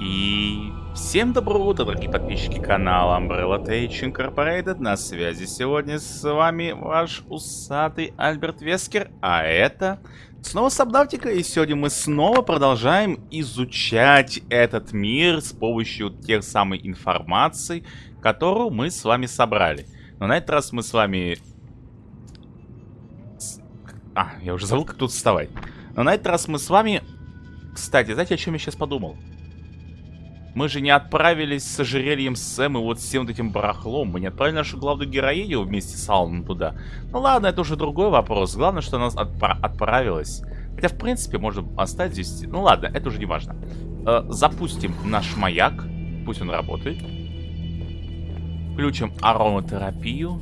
И всем доброго дорогие подписчики канала Umbrella Tech Incorporated. На связи сегодня с вами ваш усатый Альберт Вескер. А это снова Сабнавтика. И сегодня мы снова продолжаем изучать этот мир с помощью тех самой информации, которую мы с вами собрали. Но на этот раз мы с вами... А, я уже забыл, как тут вставать. Но на этот раз мы с вами... Кстати, знаете, о чем я сейчас подумал? Мы же не отправились с ожерельем Сэм и вот всем этим барахлом. Мы не отправили нашу главную героиню вместе с Алланом туда. Ну ладно, это уже другой вопрос. Главное, что она отпра отправилась. Хотя, в принципе, можно оставить здесь... Ну ладно, это уже не важно. Э, запустим наш маяк. Пусть он работает. Включим ароматерапию.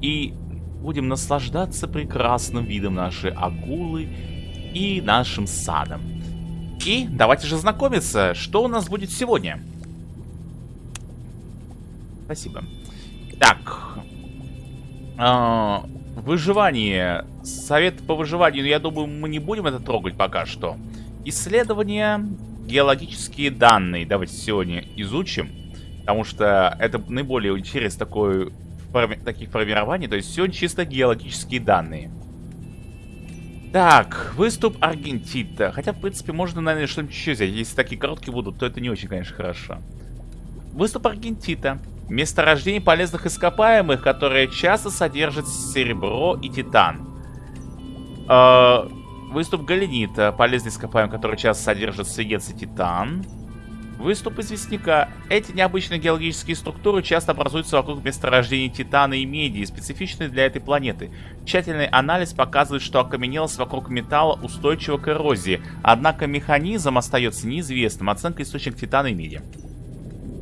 И будем наслаждаться прекрасным видом нашей акулы и нашим садом. И давайте же знакомиться, что у нас будет сегодня. Спасибо. Так. А, выживание. Совет по выживанию. Я думаю, мы не будем это трогать пока что. Исследования. Геологические данные. Давайте сегодня изучим. Потому что это наиболее интерес такой, таких формирований. То есть сегодня чисто геологические данные. Так, выступ Аргентита. Хотя, в принципе, можно, наверное, что-нибудь еще взять. Если такие короткие будут, то это не очень, конечно, хорошо. Выступ Аргентита. Месторождение полезных ископаемых, которые часто содержат серебро и титан. Э, выступ Галенита. Полезный ископаемый, который часто содержит свинец и титан. Выступ известняка. Эти необычные геологические структуры часто образуются вокруг месторождений титана и меди, специфичные для этой планеты. Тщательный анализ показывает, что окаменелость вокруг металла устойчива к эрозии, однако механизм остается неизвестным. Оценка источник титана и меди.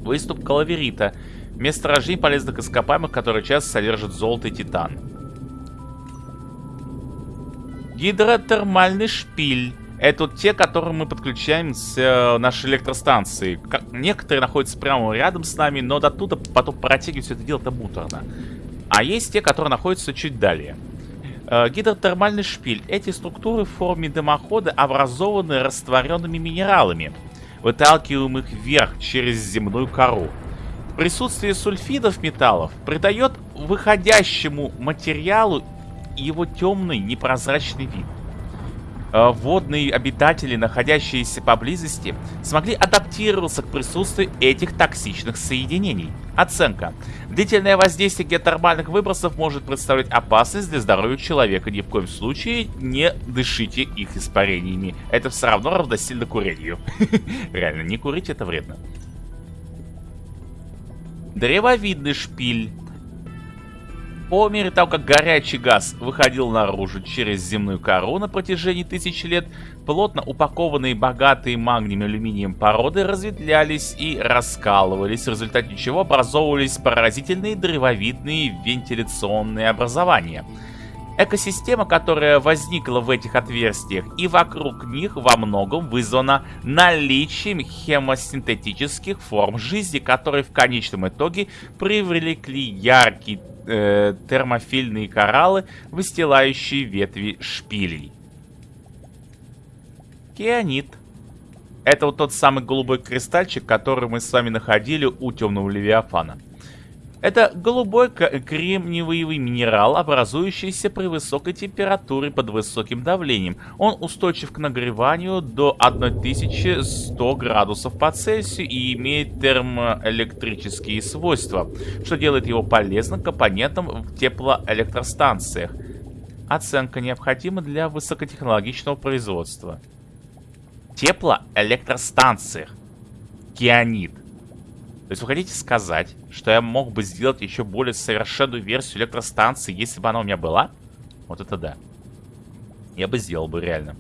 Выступ калаверита. Месторождение полезных ископаемых, которые часто содержат золото и титан. Гидротермальный шпиль. Это вот те, которые мы подключаем с э, нашей электростанции. Как, некоторые находятся прямо рядом с нами, но до туда потом протягивать все это дело это муторно. А есть те, которые находятся чуть далее. Э, гидротермальный шпиль. Эти структуры в форме дымохода образованы растворенными минералами, выталкиваемых вверх через земную кору. Присутствие сульфидов металлов придает выходящему материалу его темный непрозрачный вид. Э, водные обитатели, находящиеся поблизости, смогли адаптироваться к присутствию этих токсичных соединений. Оценка. Длительное воздействие геотермальных выбросов может представлять опасность для здоровья человека. Ни в коем случае не дышите их испарениями. Это все равно равносильно курению. Реально, не курить это вредно. Древовидный шпиль. По мере того, как горячий газ выходил наружу через земную кору на протяжении тысяч лет, плотно упакованные богатые магнием и алюминием породы разветвлялись и раскалывались, в результате чего образовывались поразительные древовидные вентиляционные образования. Экосистема, которая возникла в этих отверстиях и вокруг них во многом вызвана наличием хемосинтетических форм жизни, которые в конечном итоге привлекли яркий э, термофильные кораллы, выстилающие ветви шпилей. Кианит. Это вот тот самый голубой кристальчик, который мы с вами находили у темного левиафана. Это голубой кремниевый минерал, образующийся при высокой температуре под высоким давлением. Он устойчив к нагреванию до 1100 градусов по Цельсию и имеет термоэлектрические свойства, что делает его полезным компонентом в теплоэлектростанциях. Оценка необходима для высокотехнологичного производства. Теплоэлектростанциях. Кианит. То есть вы хотите сказать, что я мог бы сделать еще более совершенную версию электростанции, если бы она у меня была? Вот это да. Я бы сделал бы реально.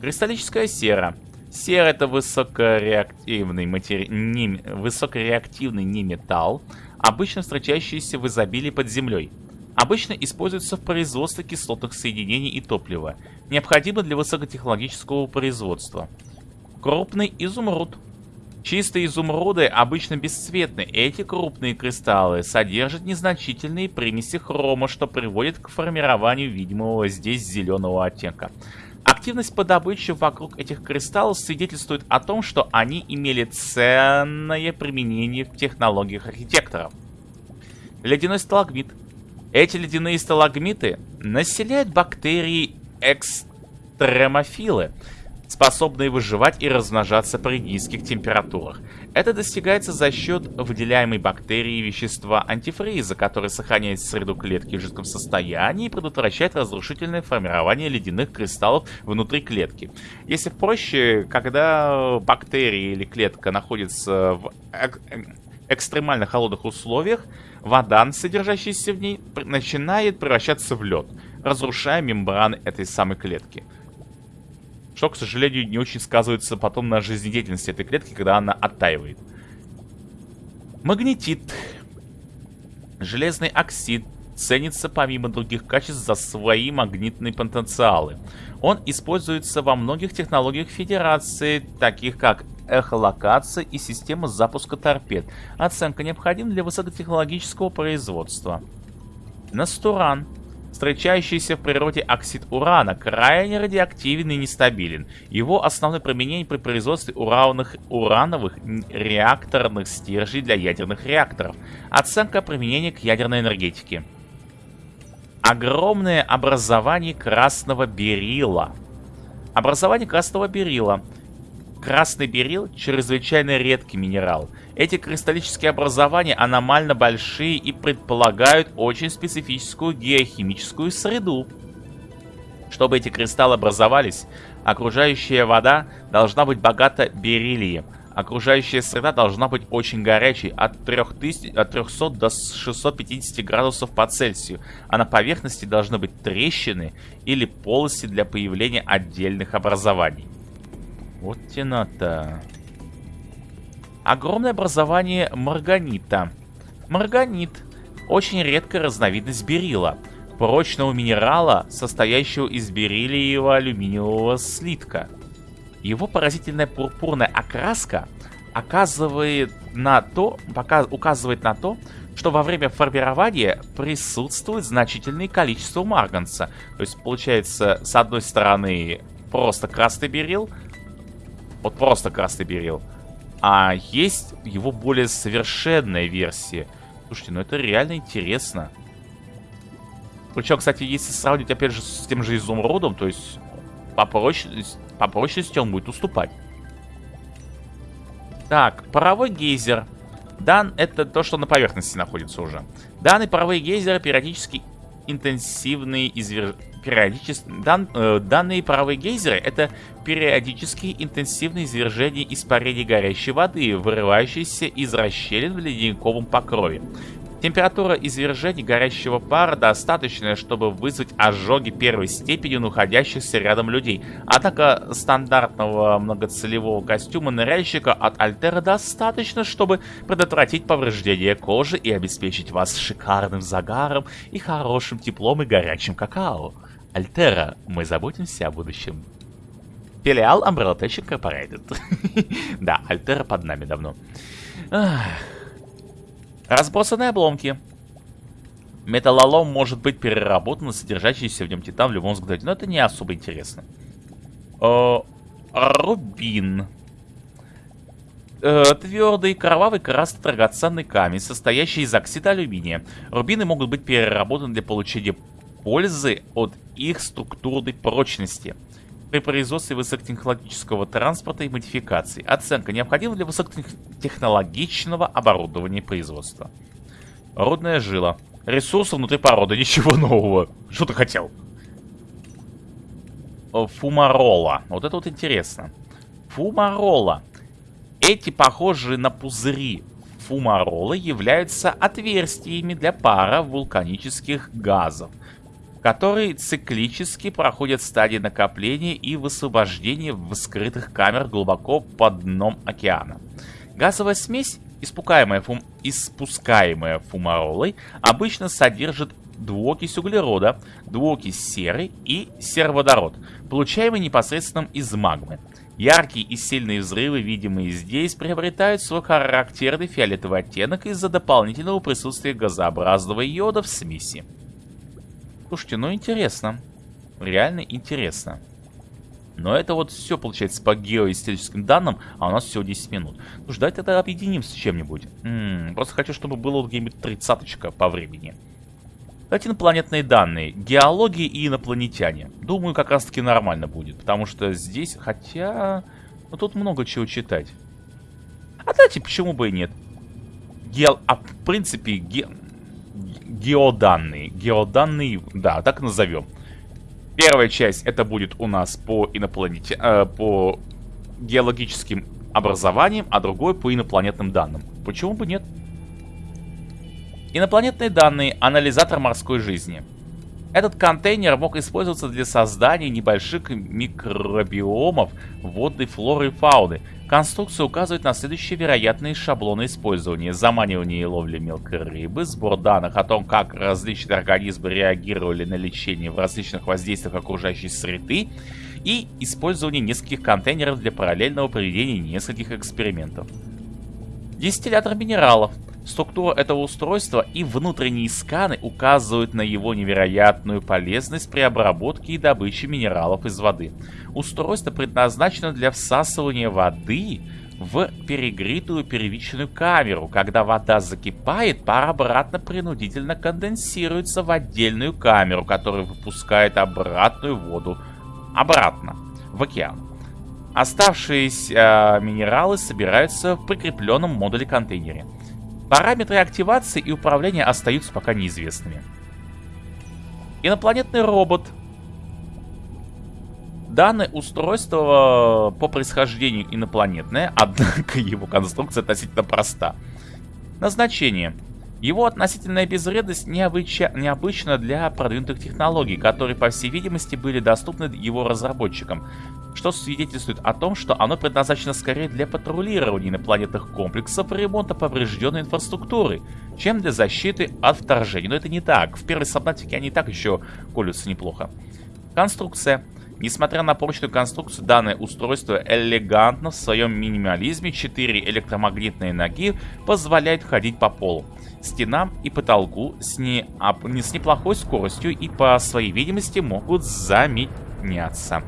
Кристаллическая сера. Сера это высокореактивный, матери... не... высокореактивный неметалл, обычно встречающийся в изобилии под землей. Обычно используется в производстве кислотных соединений и топлива, необходимо для высокотехнологического производства. Крупный изумруд. Чистые изумруды обычно бесцветны. Эти крупные кристаллы содержат незначительные примеси хрома, что приводит к формированию видимого здесь зеленого оттенка. Активность по добыче вокруг этих кристаллов свидетельствует о том, что они имели ценное применение в технологиях архитекторов. Ледяной сталагмит. Эти ледяные сталагмиты населяют бактерии экстремофилы, способные выживать и размножаться при низких температурах. Это достигается за счет выделяемой бактерией вещества антифриза, который сохраняет среду клетки в жидком состоянии и предотвращает разрушительное формирование ледяных кристаллов внутри клетки. Если проще, когда бактерия или клетка находится в экстремально холодных условиях, вода, содержащаяся в ней, начинает превращаться в лед, разрушая мембраны этой самой клетки что, к сожалению, не очень сказывается потом на жизнедеятельности этой клетки, когда она оттаивает. Магнетит. Железный оксид ценится помимо других качеств за свои магнитные потенциалы. Он используется во многих технологиях Федерации, таких как эхолокация и система запуска торпед. Оценка необходима для высокотехнологического производства. Настуран Встречающийся в природе оксид урана крайне радиоактивен и нестабилен. Его основное применение при производстве урановых, урановых реакторных стержней для ядерных реакторов. Оценка применения к ядерной энергетике. Огромное образование красного берила. Образование красного берила. Красный берил – чрезвычайно редкий минерал – эти кристаллические образования аномально большие и предполагают очень специфическую геохимическую среду. Чтобы эти кристаллы образовались, окружающая вода должна быть богата бериллием. Окружающая среда должна быть очень горячей, от, 3000, от 300 до 650 градусов по Цельсию, а на поверхности должны быть трещины или полости для появления отдельных образований. Вот тена-то. Огромное образование марганита. Марганит – очень редкая разновидность берила, прочного минерала, состоящего из бериллиевого алюминиевого слитка. Его поразительная пурпурная окраска оказывает на то, пока, указывает на то, что во время формирования присутствует значительное количество марганца. То есть получается, с одной стороны, просто красный берил, вот просто красный берил, а есть его более совершенная версия. Слушайте, ну это реально интересно. Причем, кстати, если сравнить, опять же, с тем же изумрудом, то есть по прочности, по прочности он будет уступать. Так, паровой гейзер. Дан это то, что на поверхности находится уже. Данный паровой гейзер периодически интенсивные извер периодически... Дан, э, данные паровые гейзеры — это периодические интенсивные извержения испарений горящей воды, вырывающиеся из расщелин в ледниковом покрове. Температура извержений горящего пара достаточная, чтобы вызвать ожоги первой степени находящихся рядом людей. Однако стандартного многоцелевого костюма ныряльщика от Альтера достаточно, чтобы предотвратить повреждение кожи и обеспечить вас шикарным загаром и хорошим теплом и горячим какао. Альтера, мы заботимся о будущем. Филиал Umbrella Tech Incorporated. да, Альтера под нами давно. Разбросанные обломки. Металлолом может быть переработан содержащийся в нем титан в любом взгляде, но это не особо интересно. О, рубин. Э, твердый, кровавый красный драгоценный камень, состоящий из оксида алюминия. Рубины могут быть переработаны для получения пользы от их структурной прочности при производстве высокотехнологического транспорта и модификаций. Оценка необходима для высокотехнологичного оборудования производства. Рудная жила. Ресурсы внутри породы. Ничего нового. Что ты хотел? Фумарола. Вот это вот интересно. Фумарола. Эти похожие на пузыри фумаролы являются отверстиями для пара вулканических газов которые циклически проходят стадии накопления и высвобождения в скрытых камерах глубоко под дном океана. Газовая смесь, испускаемая, фум... испускаемая фумаролой, обычно содержит двуокись углерода, двуокись серы и сероводород, получаемый непосредственно из магмы. Яркие и сильные взрывы, видимые здесь, приобретают свой характерный фиолетовый оттенок из-за дополнительного присутствия газообразного йода в смеси. Слушайте, ну интересно. Реально интересно. Но это вот все получается по геоисторическим данным, а у нас всего 10 минут. Ну давайте тогда объединим с чем-нибудь. Просто хочу, чтобы было где-нибудь тридцаточка по времени. Давайте инопланетные данные. Геология и инопланетяне. Думаю, как раз таки нормально будет. Потому что здесь, хотя... Ну, тут много чего читать. А давайте, почему бы и нет? Гео... А, в принципе, ге... геоданные. Геоданные, да, так назовем. Первая часть это будет у нас по инопланете, э, по геологическим образованиям, а другой по инопланетным данным. Почему бы нет? Инопланетные данные – анализатор морской жизни. Этот контейнер мог использоваться для создания небольших микробиомов водной флоры и фауны. Конструкция указывает на следующие вероятные шаблоны использования. Заманивание и ловля мелкой рыбы, сбор данных о том, как различные организмы реагировали на лечение в различных воздействиях окружающей среды и использование нескольких контейнеров для параллельного проведения нескольких экспериментов. Дистиллятор минералов – Структура этого устройства и внутренние сканы указывают на его невероятную полезность при обработке и добыче минералов из воды. Устройство предназначено для всасывания воды в перегретую первичную камеру. Когда вода закипает, пар обратно принудительно конденсируется в отдельную камеру, которая выпускает обратную воду обратно в океан. Оставшиеся э, минералы собираются в прикрепленном модуле контейнере. Параметры активации и управления остаются пока неизвестными. Инопланетный робот. Данное устройство по происхождению инопланетное, однако его конструкция относительно проста. Назначение. Его относительная безвредность необыча... необычна для продвинутых технологий, которые, по всей видимости, были доступны его разработчикам, что свидетельствует о том, что оно предназначено скорее для патрулирования инопланетных комплексов и ремонта поврежденной инфраструктуры, чем для защиты от вторжения. Но это не так. В первой сабнатике они так еще колются неплохо. Конструкция. Несмотря на прочную конструкцию, данное устройство элегантно в своем минимализме. Четыре электромагнитные ноги позволяют ходить по полу стенам и потолку с, не, а, с неплохой скоростью и по своей видимости могут заменяться.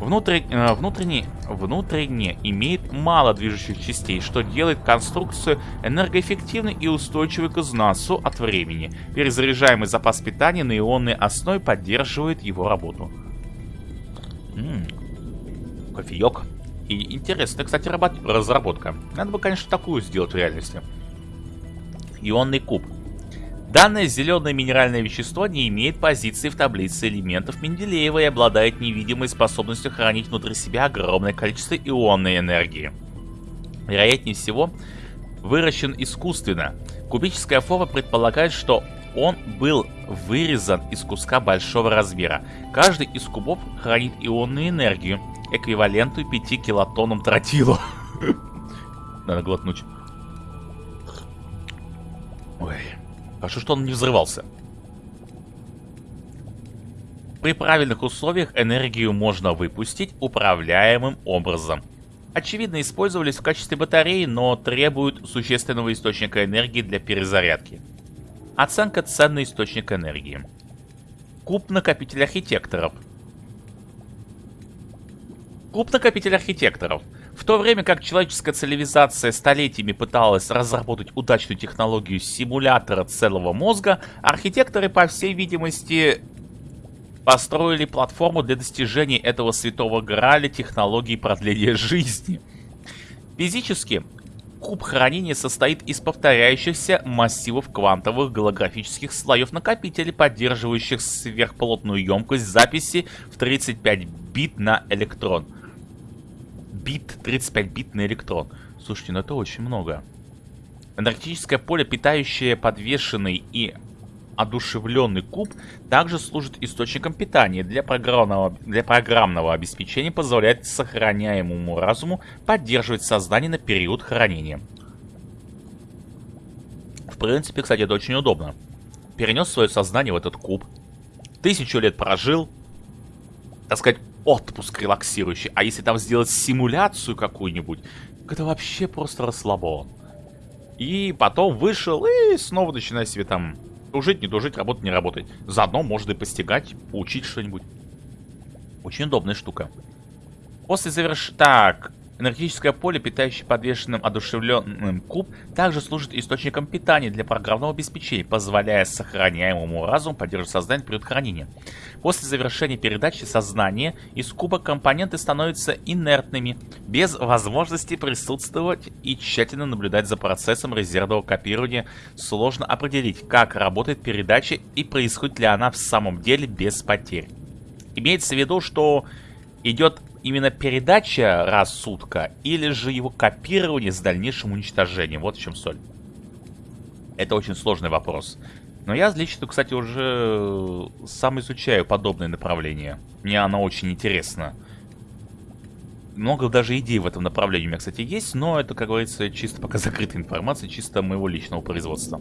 Внутрь, э, внутренне, внутренне имеет мало движущих частей, что делает конструкцию энергоэффективной и устойчивой к износу от времени. Перезаряжаемый запас питания на ионной основе поддерживает его работу. Ммм, кофеек. И интересная, кстати, разработка. Надо бы, конечно, такую сделать в реальности ионный куб. Данное зеленое минеральное вещество не имеет позиции в таблице элементов Менделеева и обладает невидимой способностью хранить внутри себя огромное количество ионной энергии. Вероятнее всего, выращен искусственно. Кубическая форма предполагает, что он был вырезан из куска большого размера. Каждый из кубов хранит ионную энергию, эквивалентную 5 килотоннам тротила. Надо глотнуть. Ой, хорошо, что он не взрывался. При правильных условиях энергию можно выпустить управляемым образом. Очевидно, использовались в качестве батареи, но требуют существенного источника энергии для перезарядки. Оценка ценный источник энергии. Куб-накопитель архитекторов. Куб-накопитель архитекторов – в то время как человеческая цивилизация столетиями пыталась разработать удачную технологию симулятора целого мозга, архитекторы, по всей видимости, построили платформу для достижения этого святого граля технологии продления жизни. Физически, куб хранения состоит из повторяющихся массивов квантовых голографических слоев накопителей, поддерживающих сверхплотную емкость записи в 35 бит на электрон – бит, 35 бит на электрон. Слушайте, ну это очень много. Энергетическое поле, питающее подвешенный и одушевленный куб, также служит источником питания для программного, для программного обеспечения, позволяет сохраняемому разуму поддерживать сознание на период хранения. В принципе, кстати, это очень удобно. Перенес свое сознание в этот куб, тысячу лет прожил, так сказать, отпуск релаксирующий. А если там сделать симуляцию какую-нибудь, это вообще просто расслабон. И потом вышел и снова начинает себе там жить, не дожить, работать, не работать. Заодно можно и постигать, поучить что-нибудь. Очень удобная штука. После завершения... Так, Энергетическое поле, питающее подвешенным одушевленным куб, также служит источником питания для программного обеспечения, позволяя сохраняемому разуму поддерживать сознание период хранения. После завершения передачи сознания из куба компоненты становятся инертными, без возможности присутствовать и тщательно наблюдать за процессом резервного копирования. Сложно определить, как работает передача и происходит ли она в самом деле без потерь. Имеется в виду, что идет именно передача рассудка или же его копирование с дальнейшим уничтожением? Вот в чем соль. Это очень сложный вопрос. Но я лично, кстати, уже сам изучаю подобные направления. Мне оно очень интересно. Много даже идей в этом направлении у меня, кстати, есть, но это, как говорится, чисто пока закрытая информация, чисто моего личного производства.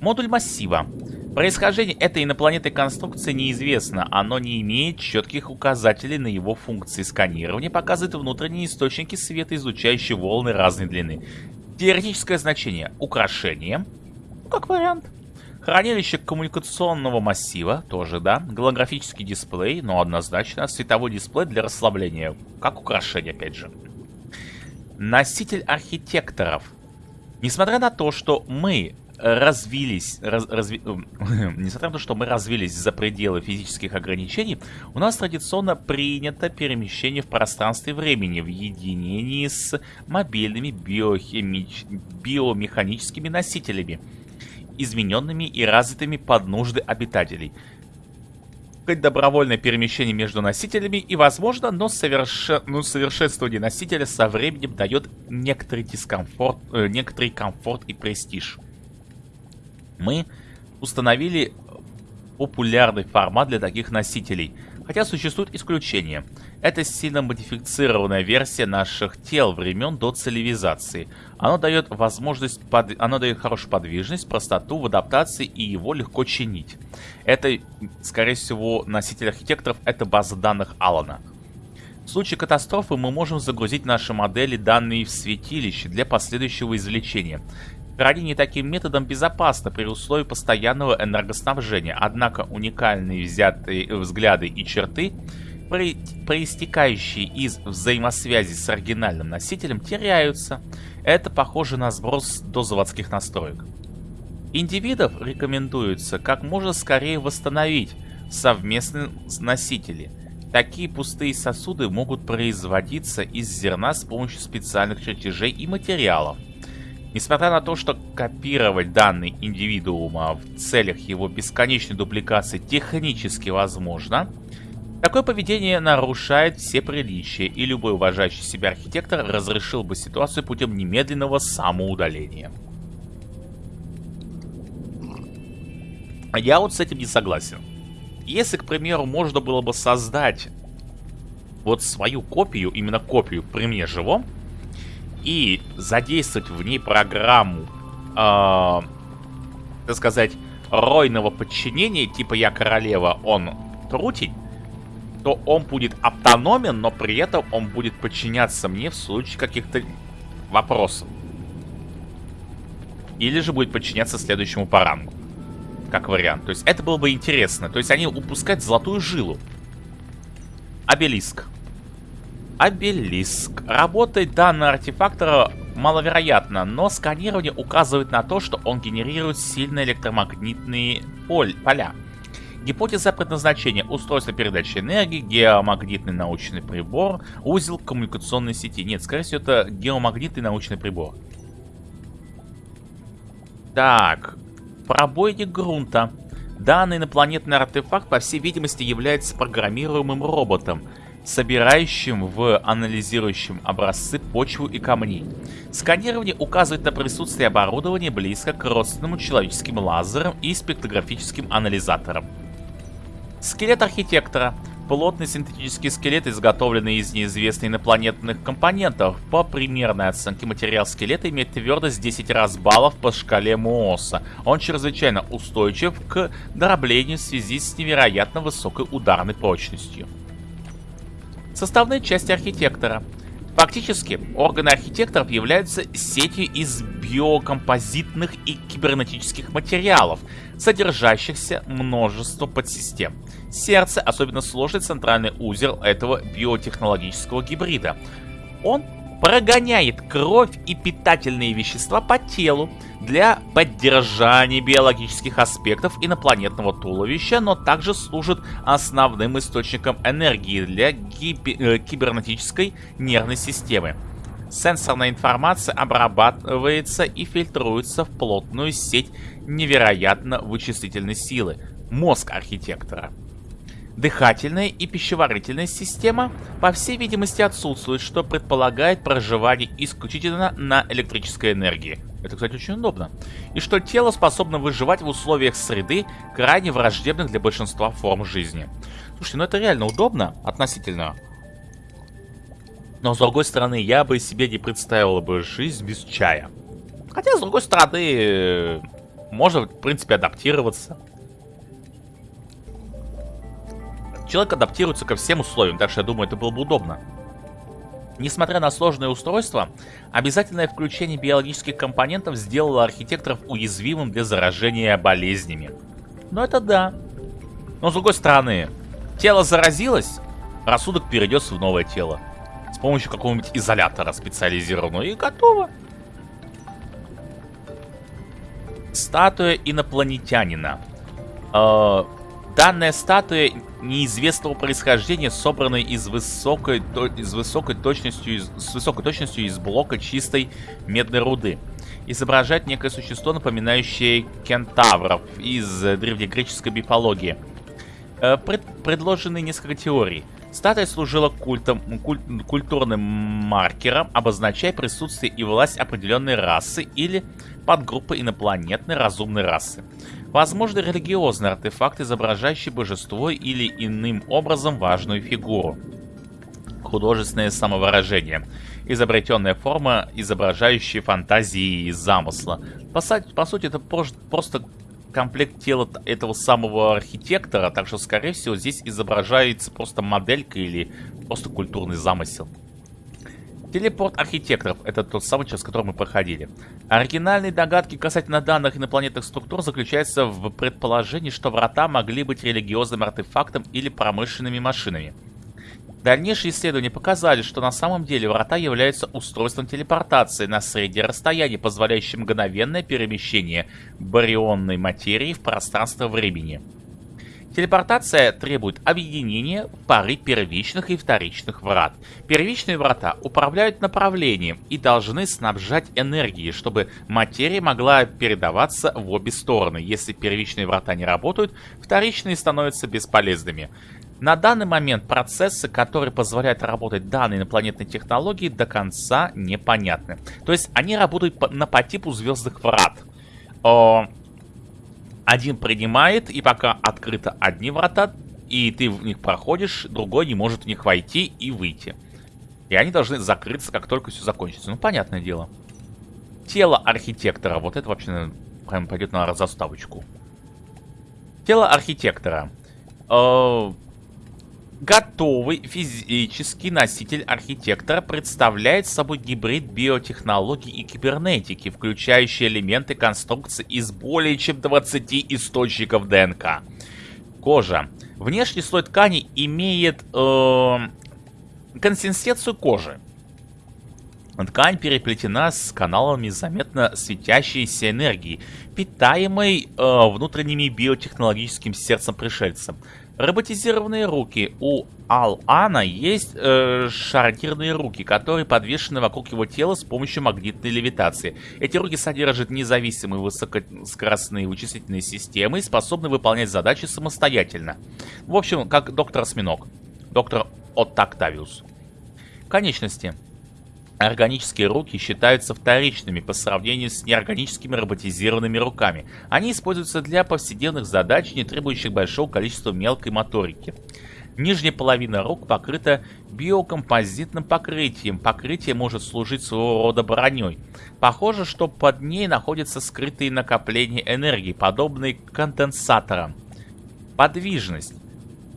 Модуль массива. Происхождение этой инопланетной конструкции неизвестно. Оно не имеет четких указателей на его функции. Сканирование показывает внутренние источники света, излучающие волны разной длины. Теоретическое значение. Украшение. Ну, как вариант. Хранилище коммуникационного массива, тоже, да. Голографический дисплей, но однозначно. Световой дисплей для расслабления, как украшение, опять же. Носитель архитекторов. Несмотря на то, что мы развились, раз, разви... несмотря на то, что мы развились за пределы физических ограничений, у нас традиционно принято перемещение в пространстве времени в единении с мобильными биохимич... биомеханическими носителями, измененными и развитыми под нужды обитателей. Добровольное перемещение между носителями и возможно, но, соверш... но совершенствование носителя со временем дает некоторый дискомфорт, э, некоторый комфорт и престиж мы установили популярный формат для таких носителей. Хотя существуют исключения. Это сильно модифицированная версия наших тел времен до целевизации. Оно дает возможность, под... оно дает хорошую подвижность, простоту в адаптации и его легко чинить. Это, скорее всего, носитель архитекторов это база данных Алана. В случае катастрофы мы можем загрузить наши модели данные в святилище для последующего извлечения. Хранение таким методом безопасно при условии постоянного энергоснабжения, однако уникальные взятые взгляды и черты, проистекающие из взаимосвязи с оригинальным носителем, теряются. Это похоже на сброс до заводских настроек. Индивидов рекомендуется как можно скорее восстановить совместные носители. Такие пустые сосуды могут производиться из зерна с помощью специальных чертежей и материалов. Несмотря на то, что копировать данный индивидуума в целях его бесконечной дубликации технически возможно, такое поведение нарушает все приличия, и любой уважающий себя архитектор разрешил бы ситуацию путем немедленного самоудаления. Я вот с этим не согласен. Если, к примеру, можно было бы создать вот свою копию, именно копию при мне живом, и задействовать в ней программу, э, так сказать, ройного подчинения, типа я королева, он трутень, то он будет автономен, но при этом он будет подчиняться мне в случае каких-то вопросов. Или же будет подчиняться следующему по рангу. Как вариант. То есть это было бы интересно. То есть они упускают золотую жилу. Обелиск. Обелиск. Работает данный артефактор маловероятно, но сканирование указывает на то, что он генерирует сильные электромагнитные поля. Гипотеза предназначения. Устройство передачи энергии, геомагнитный научный прибор, узел коммуникационной сети. Нет, скорее всего, это геомагнитный научный прибор. Так, пробойник грунта. Данный инопланетный артефакт, по всей видимости, является программируемым роботом собирающим в анализирующем образцы почву и камни. Сканирование указывает на присутствие оборудования близко к родственному человеческим лазерам и спектрографическим анализаторам. Скелет архитектора. Плотный синтетический скелет, изготовленный из неизвестных инопланетных компонентов. По примерной оценке материал скелета имеет твердость 10 раз баллов по шкале Мооса. Он чрезвычайно устойчив к дроблению в связи с невероятно высокой ударной прочностью составные части архитектора. Фактически, органы архитекторов являются сетью из биокомпозитных и кибернетических материалов, содержащихся множество подсистем. Сердце – особенно сложный центральный узел этого биотехнологического гибрида. Он прогоняет кровь и питательные вещества по телу для поддержания биологических аспектов инопланетного туловища, но также служит основным источником энергии для э, кибернетической нервной системы. Сенсорная информация обрабатывается и фильтруется в плотную сеть невероятно вычислительной силы – мозг архитектора. Дыхательная и пищеварительная система, по всей видимости, отсутствует, что предполагает проживание исключительно на электрической энергии. Это, кстати, очень удобно. И что тело способно выживать в условиях среды, крайне враждебных для большинства форм жизни. Слушайте, ну это реально удобно относительно. Но, с другой стороны, я бы себе не представил бы жизнь без чая. Хотя, с другой стороны, можно, в принципе, адаптироваться. Человек адаптируется ко всем условиям, так что я думаю, это было бы удобно. Несмотря на сложное устройство, обязательное включение биологических компонентов сделало архитекторов уязвимым для заражения болезнями. Но это да. Но с другой стороны, тело заразилось, рассудок перейдет в новое тело. С помощью какого-нибудь изолятора специализированного и готово. Статуя инопланетянина. Э, данная статуя неизвестного происхождения, собранной из высокой, из высокой точностью, из, с высокой точностью из блока чистой медной руды. Изображает некое существо, напоминающее кентавров из древнегреческой мифологии. Э, пред, предложены несколько теорий. Статуя служила культом, куль, культурным маркером, обозначая присутствие и власть определенной расы или подгруппы инопланетной разумной расы. Возможно, религиозный артефакт, изображающий божество или иным образом важную фигуру. Художественное самовыражение. Изобретенная форма, изображающая фантазии и замысла. По, по сути, это просто комплект тела этого самого архитектора, так что, скорее всего, здесь изображается просто моделька или просто культурный замысел. Телепорт архитекторов — это тот самый, через который мы проходили. Оригинальные догадки касательно данных инопланетных структур заключаются в предположении, что врата могли быть религиозным артефактом или промышленными машинами. Дальнейшие исследования показали, что на самом деле врата являются устройством телепортации на среднее расстояние, позволяющим мгновенное перемещение барионной материи в пространство времени. Телепортация требует объединения пары первичных и вторичных врат. Первичные врата управляют направлением и должны снабжать энергией, чтобы материя могла передаваться в обе стороны. Если первичные врата не работают, вторичные становятся бесполезными. На данный момент процессы, которые позволяют работать данной инопланетной технологии, до конца непонятны. То есть они работают по, на, по типу звездных врат. Один принимает, и пока открыто одни врата, и ты в них проходишь, другой не может в них войти и выйти. И они должны закрыться, как только все закончится. Ну, понятное дело. Тело архитектора. Вот это вообще прям пойдет на заставочку. Тело архитектора. Э Готовый физический носитель архитектора представляет собой гибрид биотехнологий и кибернетики, включающий элементы конструкции из более чем 20 источников ДНК. Кожа. Внешний слой ткани имеет э, консистенцию кожи. Ткань переплетена с каналами заметно светящейся энергии, питаемой э, внутренними биотехнологическим сердцем пришельца. Роботизированные руки. У Ал-Ана есть э, шарнирные руки, которые подвешены вокруг его тела с помощью магнитной левитации. Эти руки содержат независимые высокоскоростные вычислительные системы и способны выполнять задачи самостоятельно. В общем, как доктор Осьминог. Доктор Оттактавиус. Конечности. Органические руки считаются вторичными по сравнению с неорганическими роботизированными руками. Они используются для повседневных задач, не требующих большого количества мелкой моторики. Нижняя половина рук покрыта биокомпозитным покрытием. Покрытие может служить своего рода броней. Похоже, что под ней находятся скрытые накопления энергии, подобные конденсаторам. Подвижность.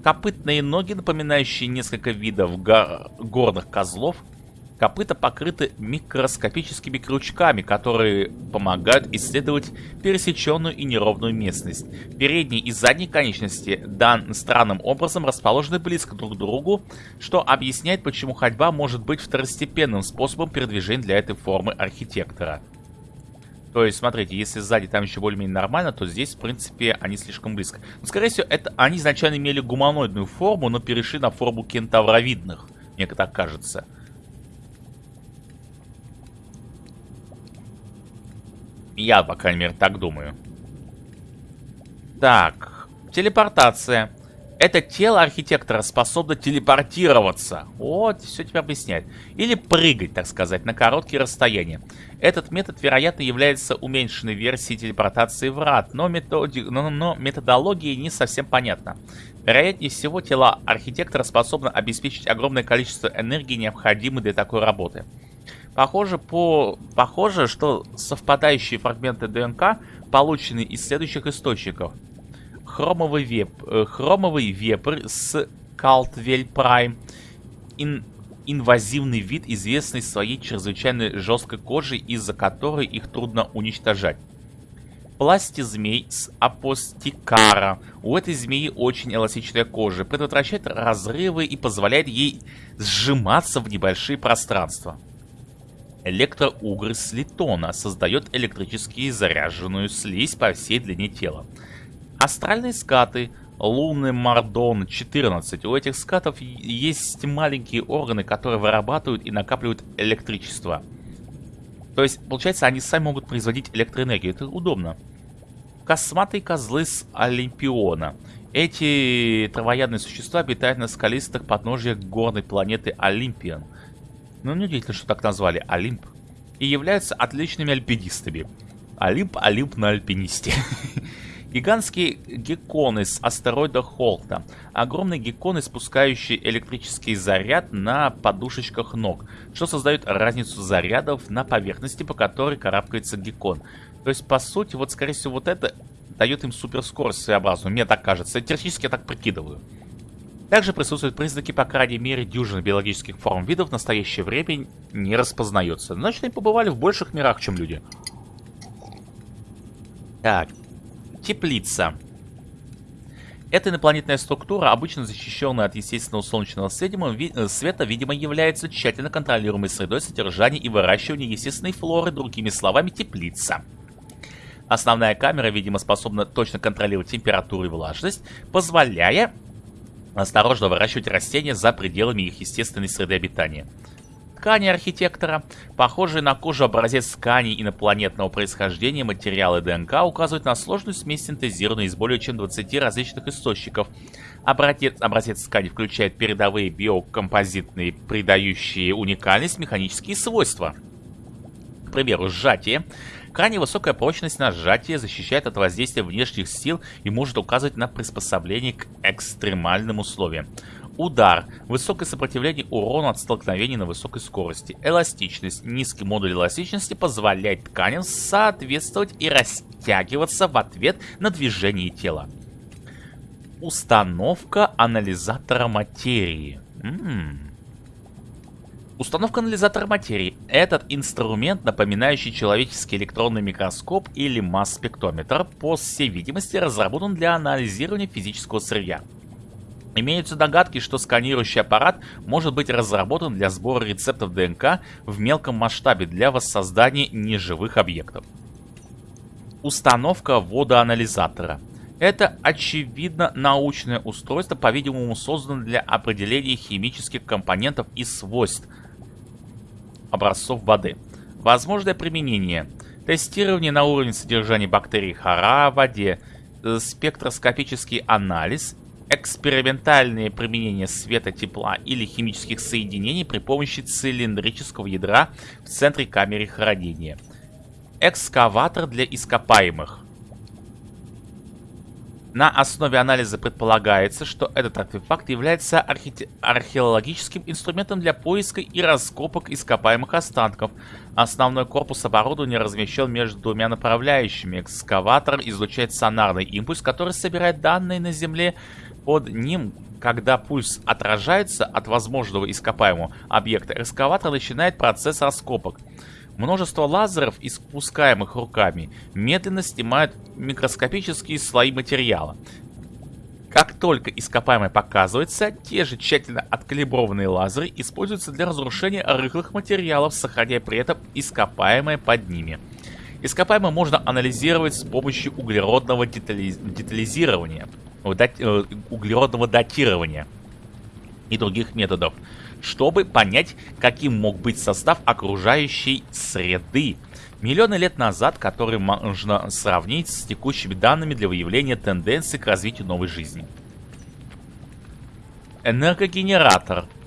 Копытные ноги, напоминающие несколько видов горных козлов, Копыта покрыты микроскопическими крючками, которые помогают исследовать пересеченную и неровную местность. Передние и задние конечности дан странным образом расположены близко друг к другу, что объясняет, почему ходьба может быть второстепенным способом передвижения для этой формы архитектора. То есть, смотрите, если сзади там еще более-менее нормально, то здесь, в принципе, они слишком близко. Но, скорее всего, это они изначально имели гуманоидную форму, но перешли на форму кентавровидных. Мне так кажется. Я, по крайней мере, так думаю. Так, телепортация. Это тело архитектора способно телепортироваться. Вот, все теперь объясняет. Или прыгать, так сказать, на короткие расстояния. Этот метод, вероятно, является уменьшенной версией телепортации врат, но, методи... но, но методология не совсем понятна. Вероятнее всего, тело архитектора способно обеспечить огромное количество энергии, необходимой для такой работы. Похоже, по... Похоже, что совпадающие фрагменты ДНК получены из следующих источников – хромовый, веп, э, хромовый вепрь с Калтвель Прайм. Ин, инвазивный вид, известный своей чрезвычайно жесткой кожей, из-за которой их трудно уничтожать. Пластизмей с апостикара. У этой змеи очень эластичная кожа, предотвращает разрывы и позволяет ей сжиматься в небольшие пространства. Электроугры с литона создает электрически заряженную слизь по всей длине тела. Астральные скаты. Лунный Мардон 14. У этих скатов есть маленькие органы, которые вырабатывают и накапливают электричество. То есть, получается, они сами могут производить электроэнергию. Это удобно. Косматые козлы с Олимпиона. Эти травоядные существа обитают на скалистых подножьях горной планеты Олимпиан. Ну, неудивительно, что так назвали Олимп. И являются отличными альпинистами. Олимп, Олимп на альпинисте. Гигантские гекконы с астероида Холта. Огромные гекконы, спускающие электрический заряд на подушечках ног, что создает разницу зарядов на поверхности, по которой карабкается геккон. То есть, по сути, вот, скорее всего, вот это дает им суперскорость своеобразную. Мне так кажется. Теоретически я так прикидываю. Также присутствуют признаки, по крайней мере, дюжины биологических форм видов в настоящее время не распознается. Значит, они побывали в больших мирах, чем люди. Так, Теплица. Эта инопланетная структура, обычно защищенная от естественного солнечного э, света, видимо, является тщательно контролируемой средой содержания и выращивания естественной флоры, другими словами, теплица. Основная камера, видимо, способна точно контролировать температуру и влажность, позволяя осторожно выращивать растения за пределами их естественной среды обитания ткани архитектора. Похожий на кожу образец ткани инопланетного происхождения материалы ДНК указывают на сложную смесь, синтезированную из более чем 20 различных источников. Образец, образец ткани включает передовые биокомпозитные, придающие уникальность механические свойства. К примеру, сжатие. Крайне высокая прочность на сжатие защищает от воздействия внешних сил и может указывать на приспособление к экстремальным условиям. Удар. Высокое сопротивление урону от столкновений на высокой скорости. Эластичность. Низкий модуль эластичности позволяет тканям соответствовать и растягиваться в ответ на движение тела. Установка анализатора материи. М -м -м. Установка анализатора материи. Этот инструмент, напоминающий человеческий электронный микроскоп или масс-спектрометр, по всей видимости разработан для анализирования физического сырья. Имеются догадки, что сканирующий аппарат может быть разработан для сбора рецептов ДНК в мелком масштабе для воссоздания неживых объектов. Установка водоанализатора. Это, очевидно, научное устройство, по-видимому, создано для определения химических компонентов и свойств образцов воды. Возможное применение. Тестирование на уровне содержания бактерий хара в воде, э, спектроскопический анализ экспериментальные применения света, тепла или химических соединений при помощи цилиндрического ядра в центре камеры хранения. Экскаватор для ископаемых. На основе анализа предполагается, что этот артефакт является архи... археологическим инструментом для поиска и раскопок ископаемых останков. Основной корпус оборудования размещен между двумя направляющими. Экскаватор излучает сонарный импульс, который собирает данные на Земле Под ним, когда пульс отражается от возможного ископаемого объекта, экскаватор начинает процесс раскопок. Множество лазеров, испускаемых руками, медленно снимают микроскопические слои материала. Как только ископаемое показывается, те же тщательно откалиброванные лазеры используются для разрушения рыхлых материалов, сохраняя при этом ископаемое под ними. Ископаемое можно анализировать с помощью углеродного детали... детализирования, дати... Э, углеродного датирования и других методов, чтобы понять, каким мог быть состав окружающей среды миллионы лет назад, которые можно сравнить с текущими данными для выявления тенденций к развитию новой жизни. Энергогенератор –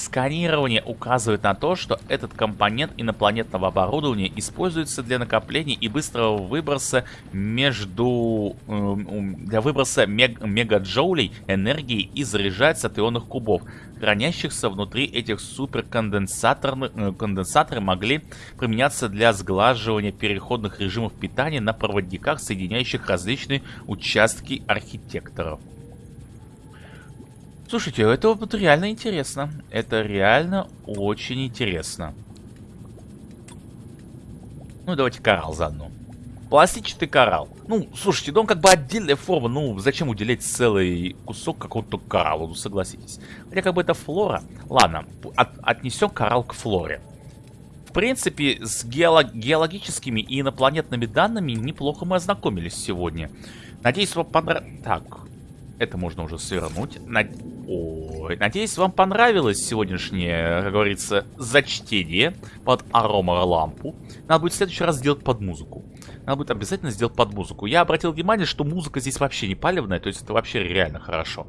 Сканирование указывает на то, что этот компонент инопланетного оборудования используется для накопления и быстрого выброса между... Э, для выброса мег, мегаджоулей энергии и заряжается от ионных кубов. Хранящихся внутри этих суперконденсаторных э, могли применяться для сглаживания переходных режимов питания на проводниках, соединяющих различные участки архитекторов. Слушайте, это вот реально интересно. Это реально очень интересно. Ну, давайте коралл заодно. Пластичный коралл. Ну, слушайте, да он как бы отдельная форма. Ну, зачем уделять целый кусок какого-то коралла, ну, согласитесь. Хотя как бы это флора. Ладно, от, отнесем коралл к флоре. В принципе, с геолог геологическими и инопланетными данными неплохо мы ознакомились сегодня. Надеюсь, вам понравилось... Так, это можно уже свернуть. Над... Ой, надеюсь, вам понравилось сегодняшнее, как говорится, зачтение под аромалампу. Надо будет в следующий раз сделать под музыку. Надо будет обязательно сделать под музыку. Я обратил внимание, что музыка здесь вообще не палевная, то есть это вообще реально хорошо.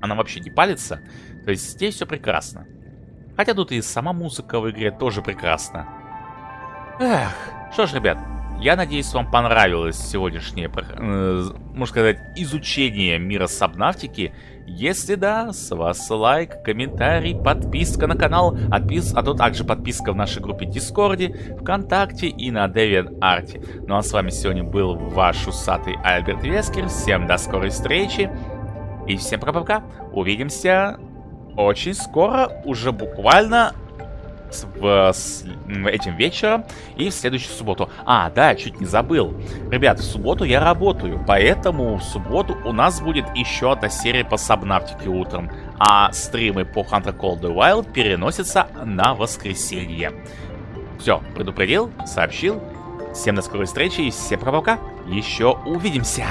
Она вообще не палится, то есть здесь все прекрасно. Хотя тут и сама музыка в игре тоже прекрасна. Эх, что ж, ребят, я надеюсь, вам понравилось сегодняшнее, э, можно сказать, изучение мира сабнавтики. Если да, с вас лайк, комментарий, подписка на канал, отпис... а то также подписка в нашей группе Дискорде, ВКонтакте и на DeviantArt. Ну а с вами сегодня был ваш усатый Альберт Вескер. Всем до скорой встречи и всем пока-пока. Увидимся очень скоро, уже буквально в, с, этим вечером и в следующую субботу. А, да, чуть не забыл. Ребят, в субботу я работаю, поэтому в субботу у нас будет еще одна серия по Сабнавтике утром, а стримы по Hunter Call the Wild переносятся на воскресенье. Все, предупредил, сообщил. Всем до скорой встречи и всем пока-пока. Еще увидимся!